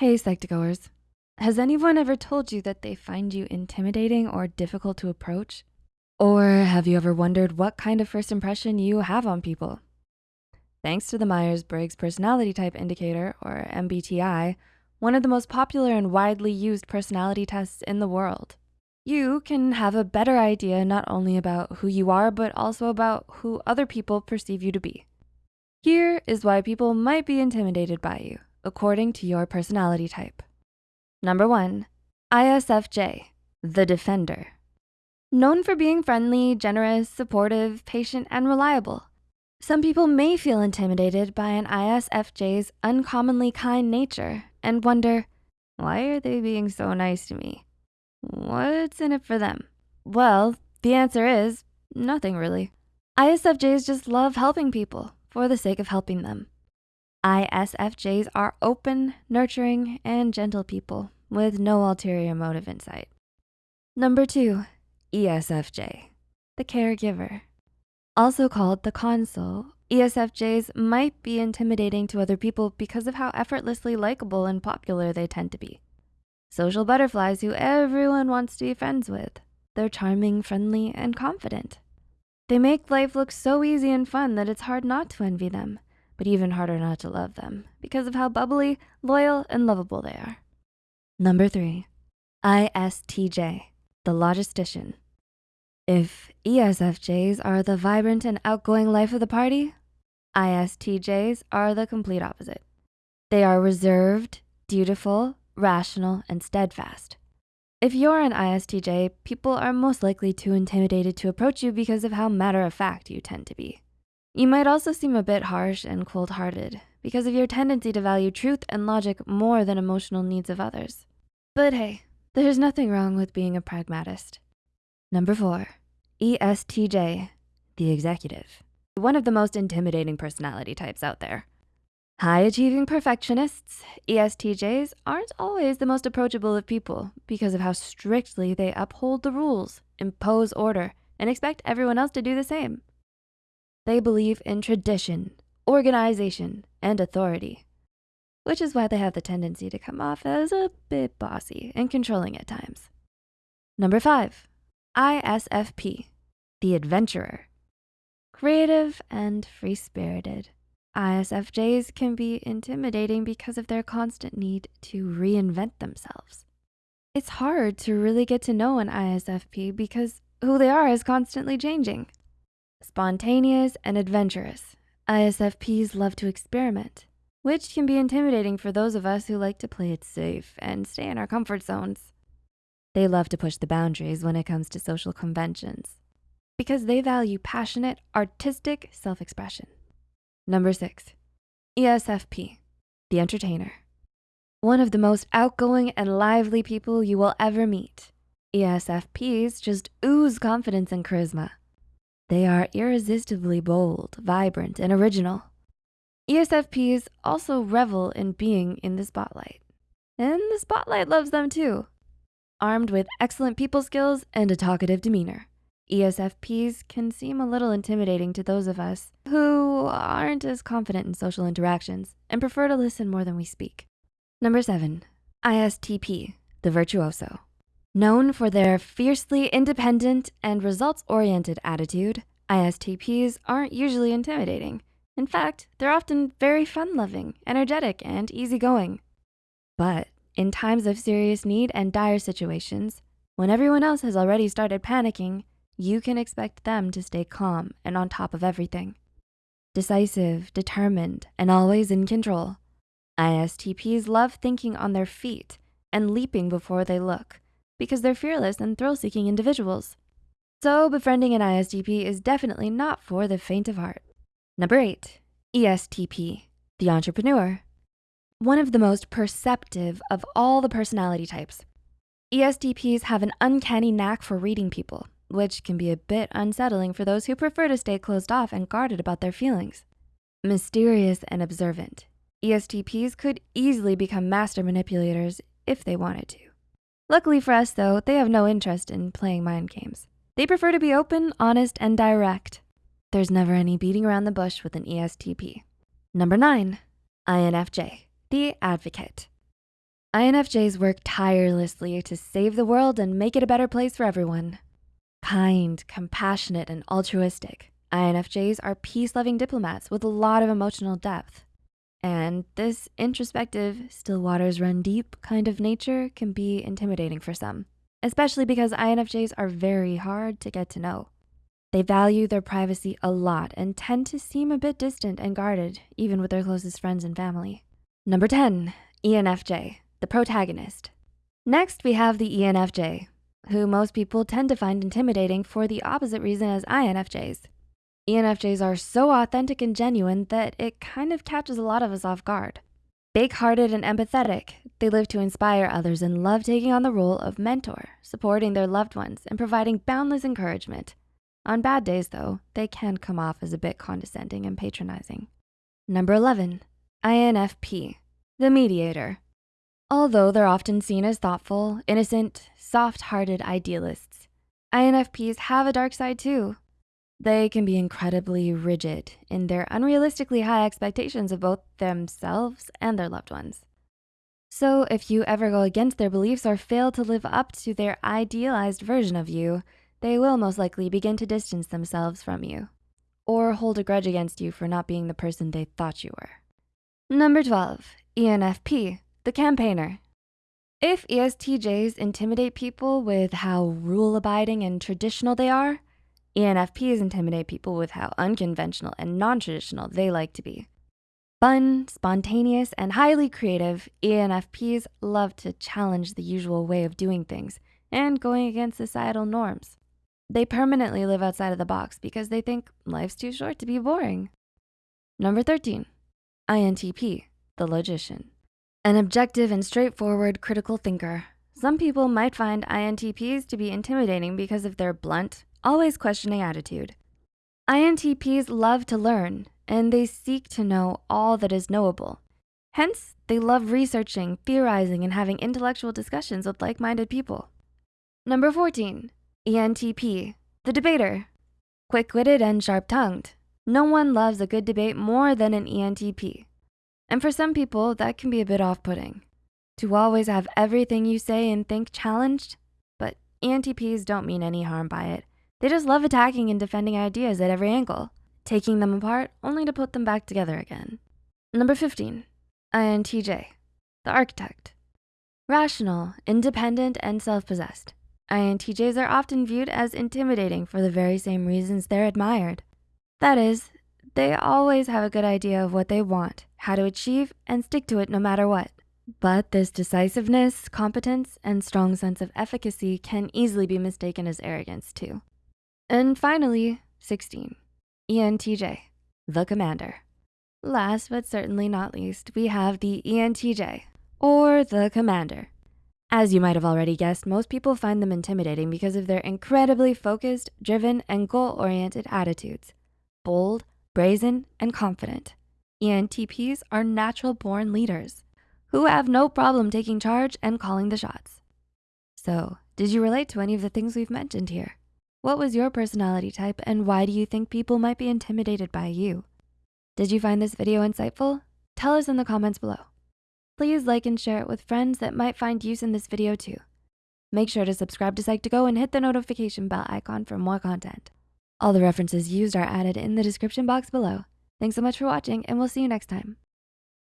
Hey, Psych2Goers. Has anyone ever told you that they find you intimidating or difficult to approach? Or have you ever wondered what kind of first impression you have on people? Thanks to the Myers-Briggs Personality Type Indicator, or MBTI, one of the most popular and widely used personality tests in the world, you can have a better idea not only about who you are, but also about who other people perceive you to be. Here is why people might be intimidated by you, according to your personality type. Number one, ISFJ, the defender. Known for being friendly, generous, supportive, patient, and reliable. Some people may feel intimidated by an ISFJ's uncommonly kind nature and wonder, why are they being so nice to me? What's in it for them? Well, the answer is nothing really. ISFJs just love helping people for the sake of helping them. ISFJs are open, nurturing, and gentle people with no ulterior motive in sight. Number two, ESFJ, the caregiver. Also called the consul, ESFJs might be intimidating to other people because of how effortlessly likable and popular they tend to be. Social butterflies who everyone wants to be friends with. They're charming, friendly, and confident. They make life look so easy and fun that it's hard not to envy them, but even harder not to love them because of how bubbly, loyal, and lovable they are. Number three, ISTJ, the logistician. If ESFJs are the vibrant and outgoing life of the party, ISTJs are the complete opposite. They are reserved, dutiful, rational, and steadfast. If you're an ISTJ, people are most likely too intimidated to approach you because of how matter-of-fact you tend to be. You might also seem a bit harsh and cold-hearted because of your tendency to value truth and logic more than emotional needs of others. But hey, there's nothing wrong with being a pragmatist. Number four, ESTJ, the executive. One of the most intimidating personality types out there. High-achieving perfectionists, ESTJs, aren't always the most approachable of people because of how strictly they uphold the rules, impose order, and expect everyone else to do the same. They believe in tradition, organization, and authority, which is why they have the tendency to come off as a bit bossy and controlling at times. Number five, ISFP, the adventurer. Creative and free-spirited. ISFJs can be intimidating because of their constant need to reinvent themselves. It's hard to really get to know an ISFP because who they are is constantly changing. Spontaneous and adventurous, ISFPs love to experiment, which can be intimidating for those of us who like to play it safe and stay in our comfort zones. They love to push the boundaries when it comes to social conventions because they value passionate, artistic self-expression. Number six, ESFP, the entertainer. One of the most outgoing and lively people you will ever meet. ESFPs just ooze confidence and charisma. They are irresistibly bold, vibrant, and original. ESFPs also revel in being in the spotlight. And the spotlight loves them too. Armed with excellent people skills and a talkative demeanor. ESFPs can seem a little intimidating to those of us who aren't as confident in social interactions and prefer to listen more than we speak. Number seven, ISTP, the virtuoso. Known for their fiercely independent and results-oriented attitude, ISTPs aren't usually intimidating. In fact, they're often very fun-loving, energetic, and easygoing. But in times of serious need and dire situations, when everyone else has already started panicking, you can expect them to stay calm and on top of everything. Decisive, determined, and always in control. ISTPs love thinking on their feet and leaping before they look because they're fearless and thrill-seeking individuals. So befriending an ISTP is definitely not for the faint of heart. Number eight, ESTP, the entrepreneur. One of the most perceptive of all the personality types. ESTPs have an uncanny knack for reading people which can be a bit unsettling for those who prefer to stay closed off and guarded about their feelings. Mysterious and observant, ESTPs could easily become master manipulators if they wanted to. Luckily for us though, they have no interest in playing mind games. They prefer to be open, honest, and direct. There's never any beating around the bush with an ESTP. Number nine, INFJ, the advocate. INFJs work tirelessly to save the world and make it a better place for everyone. Kind, compassionate, and altruistic, INFJs are peace-loving diplomats with a lot of emotional depth. And this introspective, still waters run deep kind of nature can be intimidating for some, especially because INFJs are very hard to get to know. They value their privacy a lot and tend to seem a bit distant and guarded, even with their closest friends and family. Number 10, ENFJ, the protagonist. Next, we have the ENFJ, who most people tend to find intimidating for the opposite reason as INFJs. ENFJs are so authentic and genuine that it kind of catches a lot of us off guard. Big-hearted and empathetic, they live to inspire others and love taking on the role of mentor, supporting their loved ones and providing boundless encouragement. On bad days though, they can come off as a bit condescending and patronizing. Number 11, INFP, the mediator. Although they're often seen as thoughtful, innocent, soft-hearted idealists, INFPs have a dark side too. They can be incredibly rigid in their unrealistically high expectations of both themselves and their loved ones. So if you ever go against their beliefs or fail to live up to their idealized version of you, they will most likely begin to distance themselves from you or hold a grudge against you for not being the person they thought you were. Number 12, ENFP, the campaigner. If ESTJs intimidate people with how rule-abiding and traditional they are, ENFPs intimidate people with how unconventional and non-traditional they like to be. Fun, spontaneous, and highly creative, ENFPs love to challenge the usual way of doing things and going against societal norms. They permanently live outside of the box because they think life's too short to be boring. Number 13, INTP, the logician. An objective and straightforward critical thinker. Some people might find INTPs to be intimidating because of their blunt, always questioning attitude. INTPs love to learn and they seek to know all that is knowable. Hence, they love researching, theorizing, and having intellectual discussions with like-minded people. Number 14, ENTP, the debater. Quick-witted and sharp-tongued. No one loves a good debate more than an ENTP. And for some people, that can be a bit off-putting. To always have everything you say and think challenged, but ENTPs don't mean any harm by it. They just love attacking and defending ideas at every angle, taking them apart only to put them back together again. Number 15, INTJ, the architect. Rational, independent, and self-possessed. INTJs are often viewed as intimidating for the very same reasons they're admired. That is, they always have a good idea of what they want, how to achieve, and stick to it no matter what. But this decisiveness, competence, and strong sense of efficacy can easily be mistaken as arrogance too. And finally, 16, ENTJ, the commander. Last but certainly not least, we have the ENTJ, or the commander. As you might have already guessed, most people find them intimidating because of their incredibly focused, driven, and goal-oriented attitudes. Bold, brazen, and confident. ENTPs are natural-born leaders who have no problem taking charge and calling the shots. So, did you relate to any of the things we've mentioned here? What was your personality type and why do you think people might be intimidated by you? Did you find this video insightful? Tell us in the comments below. Please like and share it with friends that might find use in this video too. Make sure to subscribe to Psych2Go and hit the notification bell icon for more content. All the references used are added in the description box below. Thanks so much for watching and we'll see you next time.